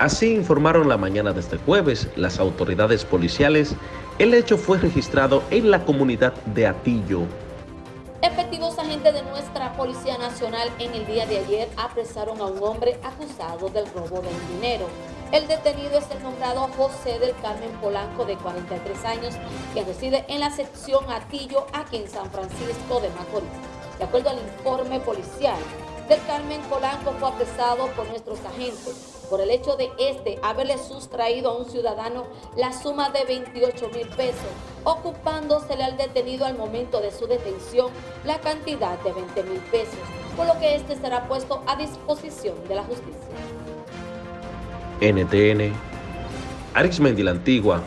Así informaron la mañana de este jueves las autoridades policiales. El hecho fue registrado en la comunidad de Atillo. Efectivos agentes de nuestra Policía Nacional en el día de ayer apresaron a un hombre acusado del robo del dinero. El detenido es el nombrado José del Carmen Polanco, de 43 años, que reside en la sección Atillo, aquí en San Francisco de Macorís. De acuerdo al informe policial, del Carmen Polanco fue apresado por nuestros agentes por el hecho de este haberle sustraído a un ciudadano la suma de 28 mil pesos, ocupándosele al detenido al momento de su detención la cantidad de 20 mil pesos, por lo que este será puesto a disposición de la justicia. NTN, Arismendi la Antigua,